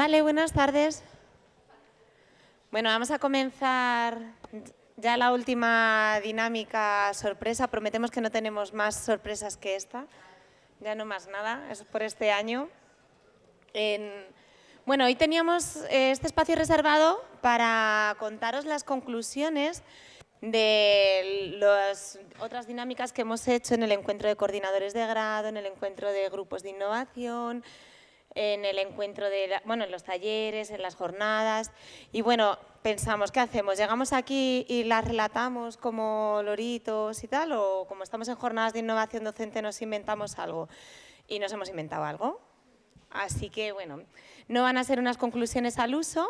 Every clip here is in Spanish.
Vale, buenas tardes. Bueno, vamos a comenzar ya la última dinámica sorpresa. Prometemos que no tenemos más sorpresas que esta. Ya no más nada, es por este año. Bueno, hoy teníamos eh, este espacio reservado para contaros las conclusiones de las otras dinámicas que hemos hecho en el encuentro de coordinadores de grado, en el encuentro de grupos de innovación, en el encuentro de, bueno, en los talleres, en las jornadas. Y bueno, pensamos, ¿qué hacemos? ¿Llegamos aquí y las relatamos como loritos y tal? ¿O como estamos en jornadas de innovación docente nos inventamos algo? Y nos hemos inventado algo. Así que, bueno, no van a ser unas conclusiones al uso,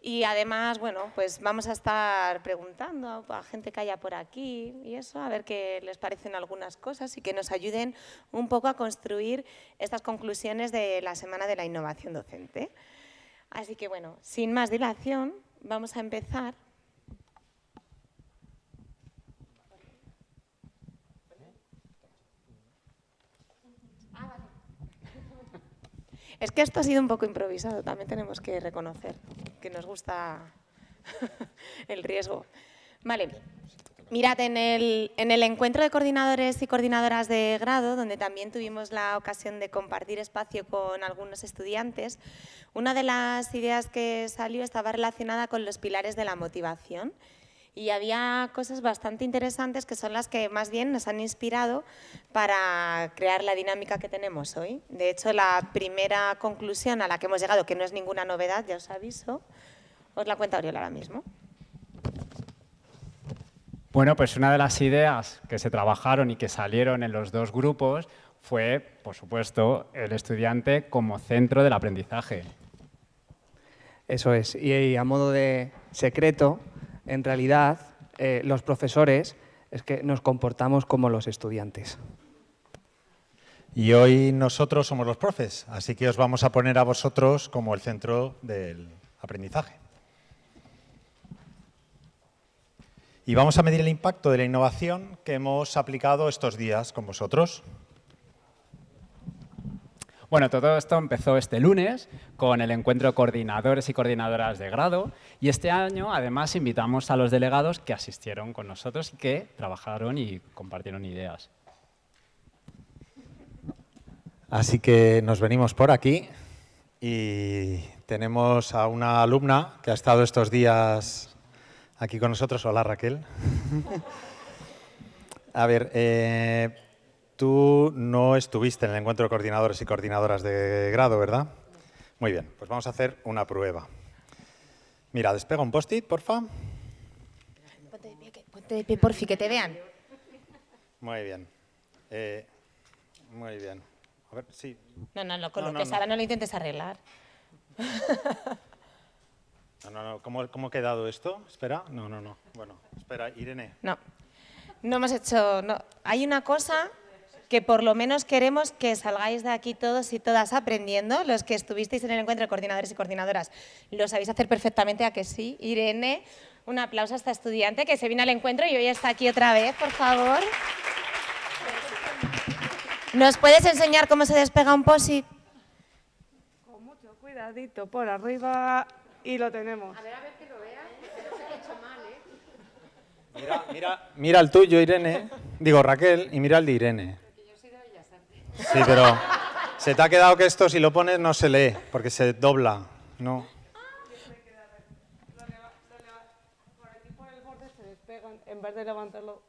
y además, bueno, pues vamos a estar preguntando a gente que haya por aquí y eso, a ver qué les parecen algunas cosas y que nos ayuden un poco a construir estas conclusiones de la Semana de la Innovación Docente. Así que, bueno, sin más dilación, vamos a empezar. Es que esto ha sido un poco improvisado, también tenemos que reconocer que nos gusta el riesgo. Vale, mirad, en el, en el encuentro de coordinadores y coordinadoras de grado, donde también tuvimos la ocasión de compartir espacio con algunos estudiantes, una de las ideas que salió estaba relacionada con los pilares de la motivación y había cosas bastante interesantes que son las que más bien nos han inspirado para crear la dinámica que tenemos hoy. De hecho, la primera conclusión a la que hemos llegado, que no es ninguna novedad, ya os aviso, os la cuenta Oriol ahora mismo. Bueno, pues una de las ideas que se trabajaron y que salieron en los dos grupos fue, por supuesto, el estudiante como centro del aprendizaje. Eso es. Y a modo de secreto, en realidad eh, los profesores es que nos comportamos como los estudiantes. Y hoy nosotros somos los profes, así que os vamos a poner a vosotros como el centro del aprendizaje. Y vamos a medir el impacto de la innovación que hemos aplicado estos días con vosotros. Bueno, todo esto empezó este lunes con el encuentro de coordinadores y coordinadoras de grado y este año además invitamos a los delegados que asistieron con nosotros y que trabajaron y compartieron ideas. Así que nos venimos por aquí y tenemos a una alumna que ha estado estos días aquí con nosotros. Hola Raquel. a ver, eh, Tú no estuviste en el encuentro de coordinadores y coordinadoras de grado, ¿verdad? Muy bien, pues vamos a hacer una prueba. Mira, despega un post-it, porfa. Ponte de pie, ponte de pie, porfi, que te vean. Muy bien. Eh, muy bien. A ver, sí. No, no, no, con lo que no. ahora no lo intentes arreglar. No, no, no. ¿Cómo, ¿Cómo ha quedado esto? Espera. No, no, no. Bueno, espera, Irene. No. No hemos hecho... No. Hay una cosa que por lo menos queremos que salgáis de aquí todos y todas aprendiendo, los que estuvisteis en el encuentro de coordinadores y coordinadoras. Lo sabéis hacer perfectamente, ¿a que sí? Irene, un aplauso a esta estudiante que se vino al encuentro y hoy está aquí otra vez, por favor. ¿Nos puedes enseñar cómo se despega un POSIT? Con mucho cuidadito, por arriba y lo tenemos. A ver, a ver que lo veas. hecho mal, ¿eh? Mira, mira, mira el tuyo, Irene. Digo, Raquel, y mira el de Irene. Sí, pero se te ha quedado que esto si lo pones no se lee, porque se dobla, ¿no? en vez de levantarlo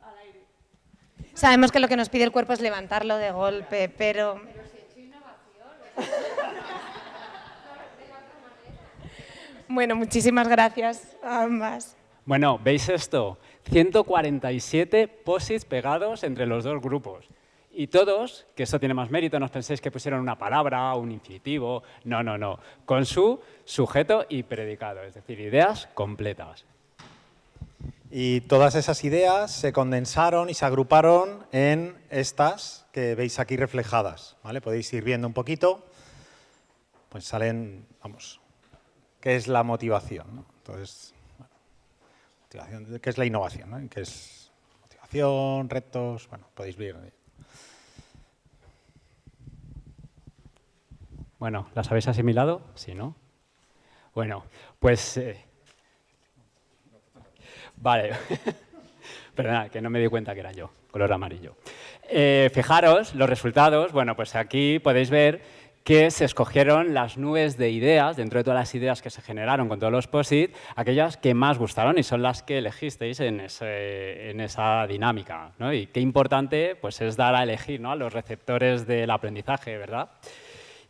al aire. Sabemos que lo que nos pide el cuerpo es levantarlo de golpe, pero... Bueno, muchísimas gracias a ambas. Bueno, ¿veis esto? 147 posits pegados entre los dos grupos. Y todos, que esto tiene más mérito, no os penséis que pusieron una palabra, un infinitivo, no, no, no, con su sujeto y predicado, es decir, ideas completas. Y todas esas ideas se condensaron y se agruparon en estas que veis aquí reflejadas, ¿vale? Podéis ir viendo un poquito, pues salen, vamos, ¿qué es la motivación? ¿no? Entonces, motivación, ¿qué es la innovación? ¿no? ¿Qué es motivación, retos? Bueno, podéis ver Bueno, ¿las habéis asimilado? Sí, ¿no? Bueno, pues... Eh, vale. Perdona, que no me di cuenta que era yo, color amarillo. Eh, fijaros los resultados. Bueno, pues aquí podéis ver que se escogieron las nubes de ideas, dentro de todas las ideas que se generaron con todos los POSIT, aquellas que más gustaron y son las que elegisteis en, esa dinámica. Y qué importante pues, es dar a elegir ¿no? a los receptores del aprendizaje, ¿verdad?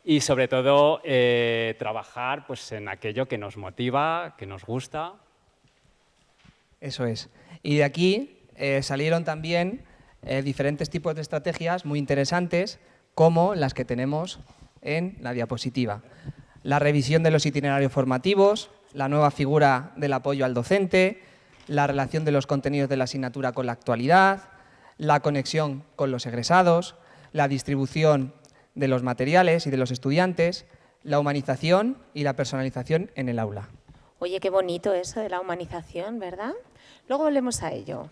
Y sobre todo eh, trabajar pues, en aquello que nos motiva, que nos gusta. Eso es. Y de aquí eh, salieron también eh, diferentes tipos de estrategias muy interesantes, como las que tenemos en la diapositiva. La revisión de los itinerarios formativos, la nueva figura del apoyo al docente, la relación de los contenidos de la asignatura con la actualidad, la conexión con los egresados, la distribución de los materiales y de los estudiantes, la humanización y la personalización en el aula. Oye, qué bonito eso de la humanización, ¿verdad? Luego volvemos a ello.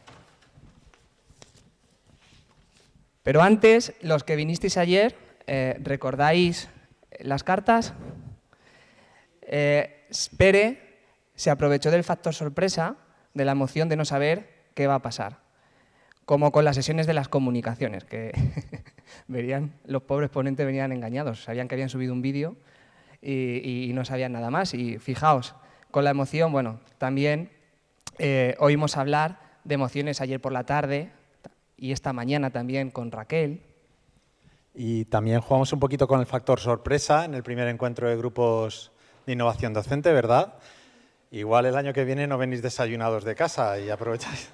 Pero antes, los que vinisteis ayer, eh, ¿recordáis las cartas? Eh, Pere se aprovechó del factor sorpresa, de la emoción de no saber qué va a pasar. Como con las sesiones de las comunicaciones, que verían, los pobres ponentes venían engañados, sabían que habían subido un vídeo y, no sabían nada más. Y fijaos, con la emoción, bueno, también eh, oímos hablar de emociones ayer por la tarde y esta mañana también con Raquel, y también jugamos un poquito con el factor sorpresa en el primer encuentro de grupos de innovación docente, ¿verdad? Igual el año que viene no venís desayunados de casa y aprovecháis.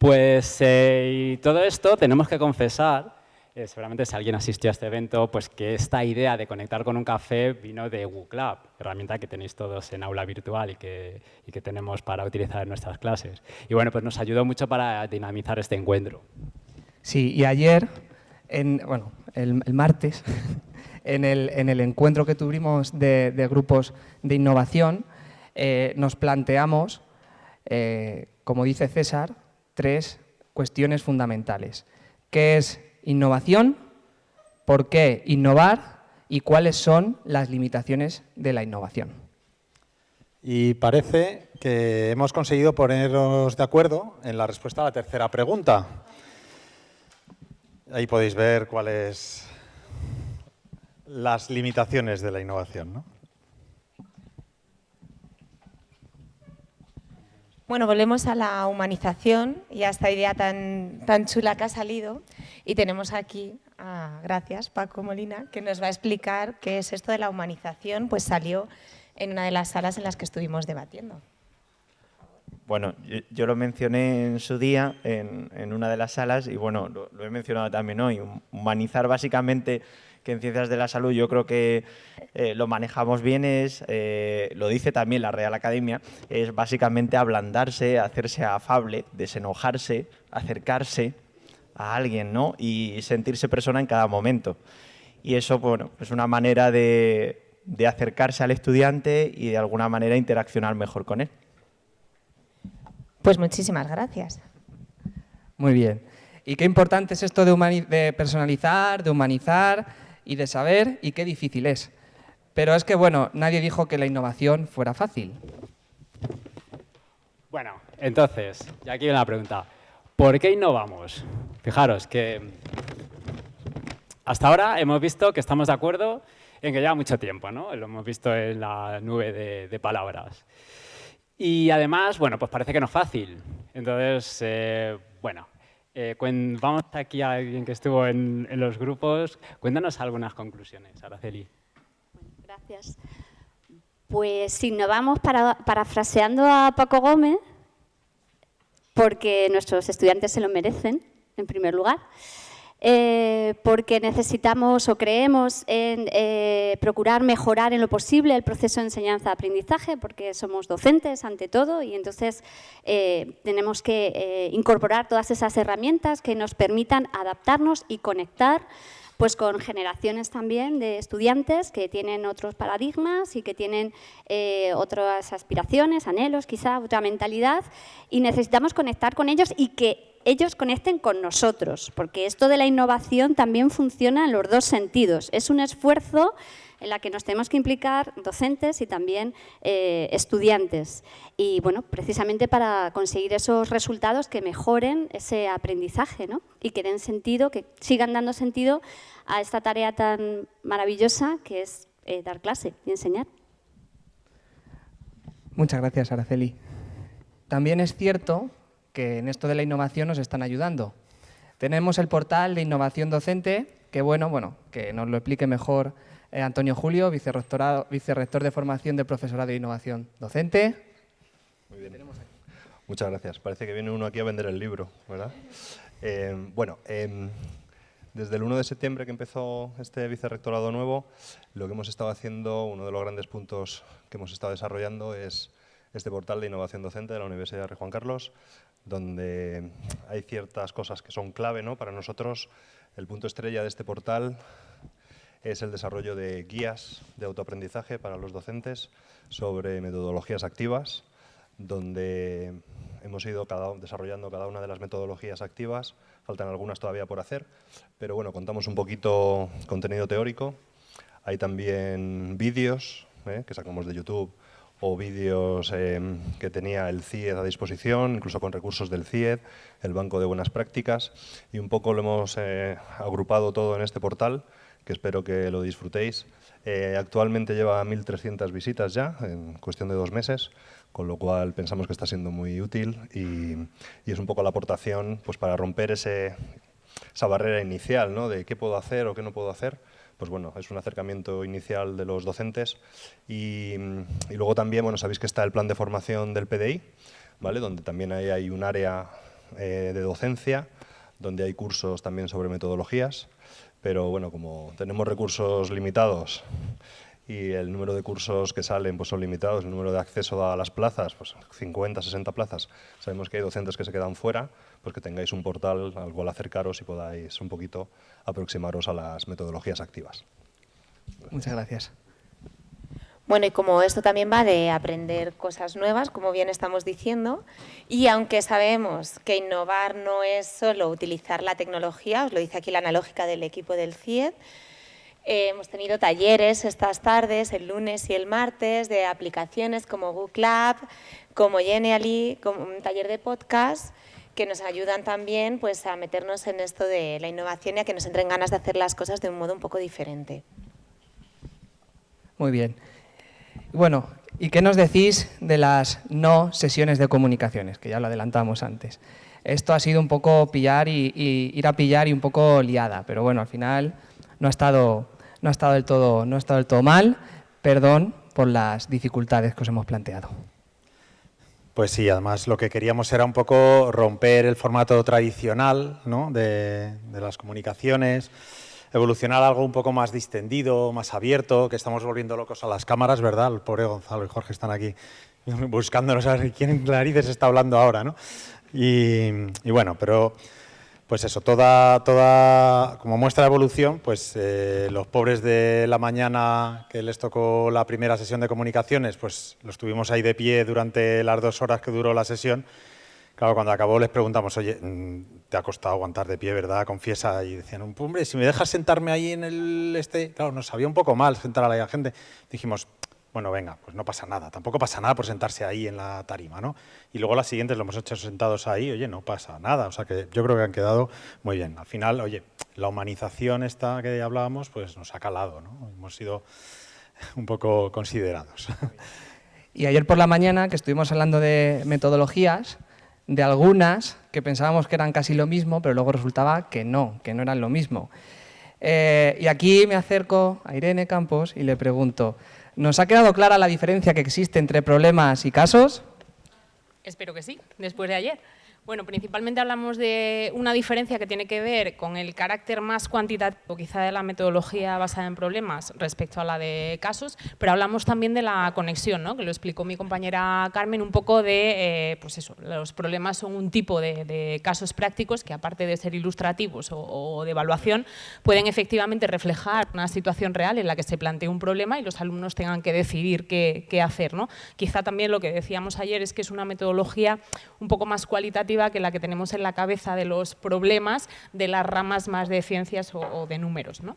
Pues eh, y todo esto tenemos que confesar, eh, seguramente si alguien asistió a este evento, pues que esta idea de conectar con un café vino de WooClub, herramienta que tenéis todos en aula virtual y que, tenemos para utilizar en nuestras clases. Y bueno, pues nos ayudó mucho para dinamizar este encuentro. Sí, y ayer, en, bueno, el, martes, en el, en el, encuentro que tuvimos de, grupos de innovación, eh, nos planteamos, como dice César, tres cuestiones fundamentales. ¿Qué es innovación? ¿Por qué innovar? ¿Y cuáles son las limitaciones de la innovación? Y parece que hemos conseguido ponernos de acuerdo en la respuesta a la tercera pregunta. Ahí podéis ver cuáles las limitaciones de la innovación. ¿no? Bueno, volvemos a la humanización y a esta idea tan, tan chula que ha salido. Y tenemos aquí, gracias, Paco Molina, que nos va a explicar qué es esto de la humanización, pues salió en una de las salas en las que estuvimos debatiendo. Bueno, yo, lo mencioné en su día en, una de las salas y bueno, lo, he mencionado también hoy. Humanizar básicamente, que en ciencias de la salud yo creo que eh, lo manejamos bien, es, eh, lo dice también la Real Academia, es básicamente ablandarse, hacerse afable, desenojarse, acercarse a alguien ¿no? y sentirse persona en cada momento. Y eso bueno, es una manera de acercarse al estudiante y de alguna manera interaccionar mejor con él. Pues muchísimas gracias. Muy bien. ¿Y qué importante es esto de, personalizar, de humanizar y de saber y qué difícil es? Pero es que, bueno, nadie dijo que la innovación fuera fácil. Bueno, entonces, ya aquí viene la pregunta. ¿Por qué innovamos? Fijaros que hasta ahora hemos visto que estamos de acuerdo en que lleva mucho tiempo, ¿no? Lo hemos visto en la nube de palabras. Y además, bueno, pues parece que no es fácil. Entonces, eh, bueno, eh, vamos aquí a alguien que estuvo en, los grupos. Cuéntanos algunas conclusiones, Araceli. gracias. Pues innovamos para, parafraseando a Paco Gómez, porque nuestros estudiantes se lo merecen, en primer lugar. Eh, porque necesitamos o creemos en eh, procurar mejorar en lo posible el proceso de enseñanza-aprendizaje, porque somos docentes ante todo y entonces eh, tenemos que incorporar todas esas herramientas que nos permitan adaptarnos y conectar pues con generaciones también de estudiantes que tienen otros paradigmas y que tienen otras aspiraciones, anhelos, quizá otra mentalidad, y necesitamos conectar con ellos y que ellos conecten con nosotros, porque esto de la innovación también funciona en los dos sentidos. Es un esfuerzo en la que nos tenemos que implicar docentes y también eh, estudiantes. Y bueno, precisamente para conseguir esos resultados que mejoren ese aprendizaje ¿no? y que den sentido, que sigan dando sentido a esta tarea tan maravillosa que es eh, dar clase y enseñar. Muchas gracias, Araceli. También es cierto que en esto de la innovación nos están ayudando. Tenemos el portal de innovación docente, que bueno, bueno, que nos lo explique mejor eh, Antonio Julio, vicerrector de formación del profesorado de innovación docente. Muy bien. Muchas gracias. Parece que viene uno aquí a vender el libro, ¿verdad? Eh, bueno, em, desde el 1 de septiembre que empezó este vicerrectorado nuevo, lo que hemos estado haciendo, uno de los grandes puntos que hemos estado desarrollando es este portal de innovación docente de la Universidad de Juan Carlos, donde hay ciertas cosas que son clave ¿no? para nosotros. El punto estrella de este portal es el desarrollo de guías de autoaprendizaje para los docentes sobre metodologías activas, donde hemos ido desarrollando cada una de las metodologías activas, faltan algunas todavía por hacer, pero bueno, contamos un poquito contenido teórico, hay también vídeos ¿eh? que sacamos de YouTube o vídeos em, que tenía el CIED a disposición, incluso con recursos del CIED, el Banco de Buenas Prácticas, y un poco lo hemos eh, agrupado todo en este portal, que espero que lo disfrutéis. Eh, actualmente lleva 1.300 visitas ya, en cuestión de dos meses, con lo cual pensamos que está siendo muy útil y, es un poco la aportación pues, para romper esa barrera inicial ¿no? de qué puedo hacer o qué no puedo hacer. Pues bueno, es un acercamiento inicial de los docentes y, luego también, bueno, sabéis que está el plan de formación del PDI, ¿vale? donde también hay, un área eh, de docencia, donde hay cursos también sobre metodologías pero bueno, como tenemos recursos limitados y el número de cursos que salen pues son limitados, el número de acceso a las plazas, pues 50, 60 plazas, sabemos que hay docentes que se quedan fuera, pues que tengáis un portal al cual acercaros y podáis un poquito aproximaros a las metodologías activas. Muchas gracias. Bueno, y como esto también va de aprender cosas nuevas, como bien estamos diciendo, y aunque sabemos que innovar no es solo utilizar la tecnología, os lo dice aquí la analógica del equipo del CIED, eh, hemos tenido talleres estas tardes, el lunes y el martes, de aplicaciones como Google Lab, como Genially, como un taller de podcast, que nos ayudan también pues, a meternos en esto de la innovación y a que nos entren ganas de hacer las cosas de un modo un poco diferente. Muy bien. Bueno, ¿y qué nos decís de las no sesiones de comunicaciones? Que ya lo adelantamos antes. Esto ha sido un poco pillar y, ir a pillar y un poco liada, pero bueno, al final no ha estado, no ha estado, del, todo, no ha estado del todo mal. Perdón por las dificultades que os hemos planteado. Pues sí, además lo que queríamos era un poco romper el formato tradicional ¿no? de, de las comunicaciones, evolucionar algo un poco más distendido, más abierto, que estamos volviendo locos a las cámaras, ¿verdad? El pobre Gonzalo y Jorge están aquí buscándonos a ver quién narices está hablando ahora, ¿no? Y, bueno, pero pues eso, toda, toda como muestra de evolución, pues eh, los pobres de la mañana que les tocó la primera sesión de comunicaciones, pues los tuvimos ahí de pie durante las dos horas que duró la sesión Claro, cuando acabó les preguntamos, oye, mm, te ha costado aguantar de pie, ¿verdad? Confiesa. Y decían, hombre, si me dejas sentarme ahí en el este... Claro, nos sabía un poco mal sentar a la gente. Dijimos, bueno, venga, pues no pasa nada. Tampoco pasa nada por sentarse ahí en la tarima, ¿no? Y luego las siguientes lo hemos hecho sentados ahí, oye, no pasa nada. O sea que yo creo que han quedado muy bien. Al final, oye, la humanización esta que hablábamos, pues nos ha calado, ¿no? Hemos sido un poco considerados. Y ayer por la mañana, que estuvimos hablando de metodologías, de algunas que pensábamos que eran casi lo mismo, pero luego resultaba que no, que no eran lo mismo. Eh, y aquí me acerco a Irene Campos y le pregunto, ¿nos ha quedado clara la diferencia que existe entre problemas y casos? Espero que sí, después de ayer. Bueno, principalmente hablamos de una diferencia que tiene que ver con el carácter más cuantitativo quizá de la metodología basada en problemas respecto a la de casos, pero hablamos también de la conexión, ¿no? que lo explicó mi compañera Carmen, un poco de, eh, pues eso, los problemas son un tipo de, casos prácticos que aparte de ser ilustrativos o, de evaluación, pueden efectivamente reflejar una situación real en la que se plantea un problema y los alumnos tengan que decidir qué, qué hacer. ¿no? Quizá también lo que decíamos ayer es que es una metodología un poco más cualitativa que la que tenemos en la cabeza de los problemas de las ramas más de ciencias o, o de números. ¿no?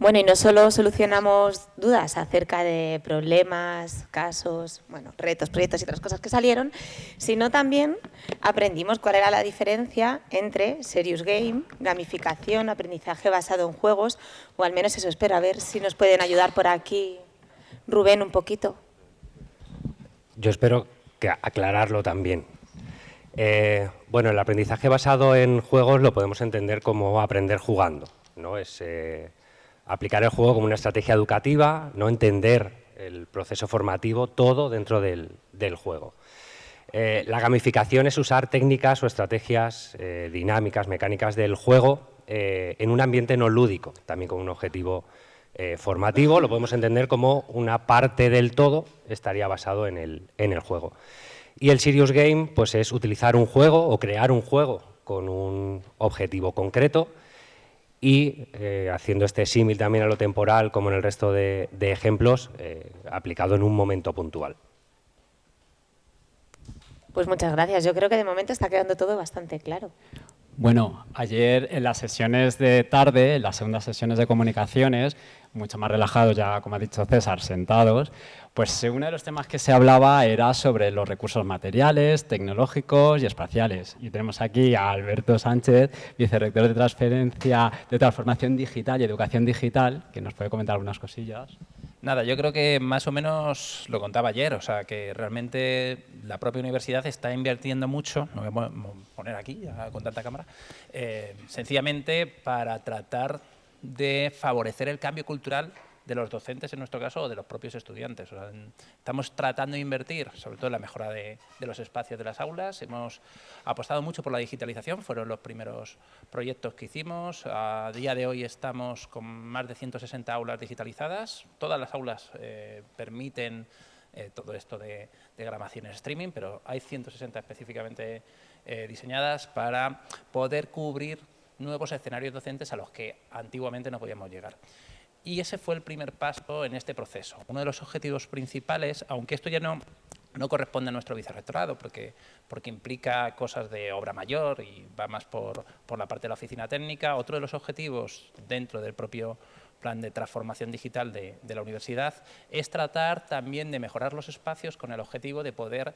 Bueno, y no solo solucionamos dudas acerca de problemas, casos, bueno, retos, proyectos y otras cosas que salieron, sino también aprendimos cuál era la diferencia entre serious game, gamificación, aprendizaje basado en juegos, o al menos eso espero. A ver si nos pueden ayudar por aquí, Rubén, un poquito. Yo espero que aclararlo también. Eh, bueno, el aprendizaje basado en juegos lo podemos entender como aprender jugando, ¿no? Es, eh, aplicar el juego como una estrategia educativa, no entender el proceso formativo, todo dentro del, juego. Eh, la gamificación es usar técnicas o estrategias dinámicas, mecánicas del juego en un ambiente no lúdico, también con un objetivo formativo, lo podemos entender como una parte del todo estaría basado en el, en el juego. Y el Serious Game pues, es utilizar un juego o crear un juego con un objetivo concreto y eh, haciendo este símil también a lo temporal, como en el resto de, ejemplos, eh, aplicado en un momento puntual. Pues muchas gracias. Yo creo que de momento está quedando todo bastante claro. Bueno, ayer en las sesiones de tarde, en las segundas sesiones de comunicaciones, mucho más relajados ya, como ha dicho César, sentados, pues uno de los temas que se hablaba era sobre los recursos materiales, tecnológicos y espaciales. Y tenemos aquí a Alberto Sánchez, vicerrector de transferencia, de transformación digital y educación digital, que nos puede comentar algunas cosillas. Nada, yo creo que más o menos lo contaba ayer, o sea, que realmente la propia universidad está invirtiendo mucho, no voy a poner aquí con tanta cámara, eh, sencillamente para tratar de favorecer el cambio cultural de los docentes, en nuestro caso, o de los propios estudiantes. estamos tratando de invertir, sobre todo en la mejora de, los espacios de las aulas. Hemos apostado mucho por la digitalización, fueron los primeros proyectos que hicimos. A día de hoy estamos con más de 160 aulas digitalizadas. Todas las aulas eh, permiten eh, todo esto de, de grabación en streaming, pero hay 160 específicamente eh, diseñadas para poder cubrir nuevos escenarios docentes a los que antiguamente no podíamos llegar. Y ese fue el primer paso en este proceso. Uno de los objetivos principales, aunque esto ya no, no corresponde a nuestro vicerrectorado, porque, porque implica cosas de obra mayor y va más por, por la parte de la oficina técnica, otro de los objetivos dentro del propio plan de transformación digital de, de, la universidad, es tratar también de mejorar los espacios con el objetivo de poder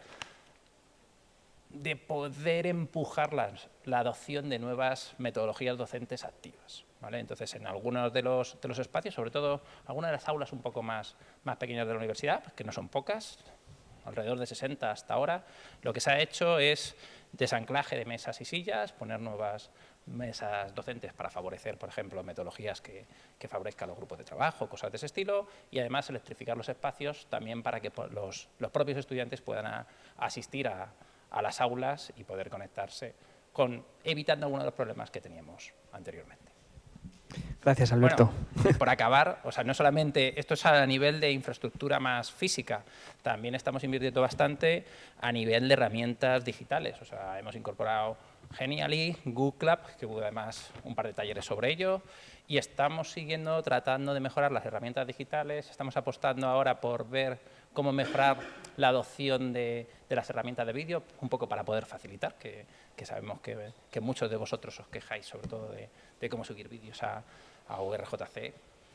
de poder empujar la adopción de nuevas metodologías docentes activas. ¿vale? Entonces, en algunos de los, de los, espacios, sobre todo algunas de las aulas un poco más, más pequeñas de la universidad, que no son pocas, alrededor de 60 hasta ahora, lo que se ha hecho es desanclaje de mesas y sillas, poner nuevas mesas docentes para favorecer, por ejemplo, metodologías que, que favorezcan los grupos de trabajo, cosas de ese estilo, y además electrificar los espacios también para que los, los propios estudiantes puedan asistir a, a las aulas y poder conectarse, con, evitando algunos de los problemas que teníamos anteriormente. Gracias, Alberto. por acabar, o sea, no solamente esto es a nivel de infraestructura más física, también estamos invirtiendo bastante a nivel de herramientas digitales. O sea, hemos incorporado Genially, Google Club, que hubo además un par de talleres sobre ello, y estamos siguiendo tratando de mejorar las herramientas digitales, estamos apostando ahora por ver cómo mejorar la adopción de, las herramientas de vídeo, un poco para poder facilitar, que, sabemos que, muchos de vosotros os quejáis sobre todo de, cómo subir vídeos a, a.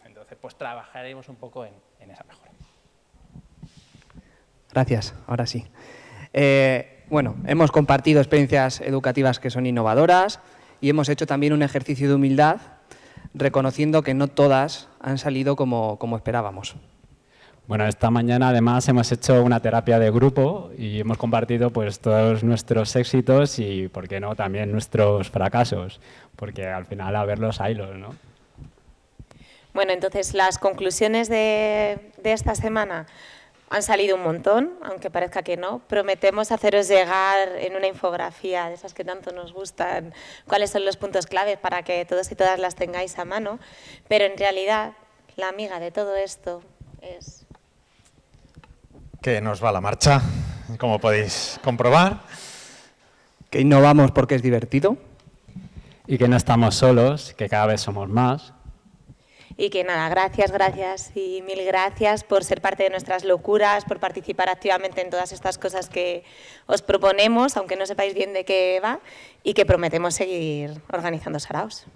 Entonces, pues trabajaremos un poco en, esa mejora. Gracias, ahora sí. Eh, bueno, hemos compartido experiencias educativas que son innovadoras y hemos hecho también un ejercicio de humildad reconociendo que no todas han salido como esperábamos. Bueno, esta mañana además hemos hecho una terapia de grupo y hemos compartido pues todos nuestros éxitos y, por qué no, también nuestros fracasos, porque al final a verlos haylos, ¿no? Bueno, entonces las conclusiones de, de esta semana han salido un montón, aunque parezca que no. Prometemos haceros llegar en una infografía de esas que tanto nos gustan cuáles son los puntos clave para que todos y todas las tengáis a mano, pero en realidad la amiga de todo esto es que nos va la marcha, como podéis comprobar. Que innovamos porque es divertido. Y que no estamos solos, que cada vez somos más. Y que nada, gracias, gracias y mil gracias por ser parte de nuestras locuras, por participar activamente en todas estas cosas que os proponemos, aunque no sepáis bien de qué va, y que prometemos seguir organizando saraos.